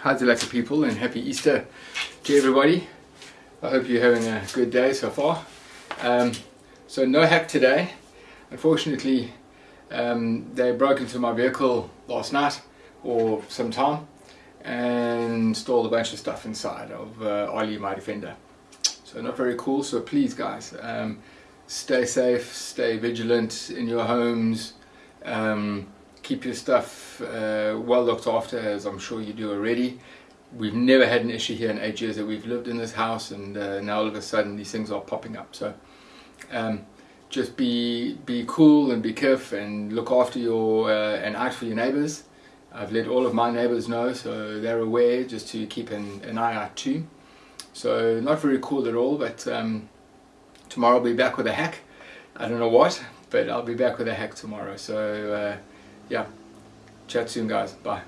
Hi Zalaka people and happy Easter to everybody. I hope you're having a good day so far. Um, so no hack today. Unfortunately, um, they broke into my vehicle last night or sometime and stole a bunch of stuff inside of uh, Ollie, my Defender. So not very cool. So please guys, um, stay safe, stay vigilant in your homes. Um, keep your stuff uh, well looked after as I'm sure you do already. We've never had an issue here in eight years that we've lived in this house and uh, now all of a sudden these things are popping up. So um, just be be cool and be careful and look after your uh, and act for your neighbors. I've let all of my neighbors know so they're aware just to keep an, an eye out too. So not very cool at all but um, tomorrow I'll be back with a hack. I don't know what but I'll be back with a hack tomorrow. So uh, yeah, chat soon guys. Bye.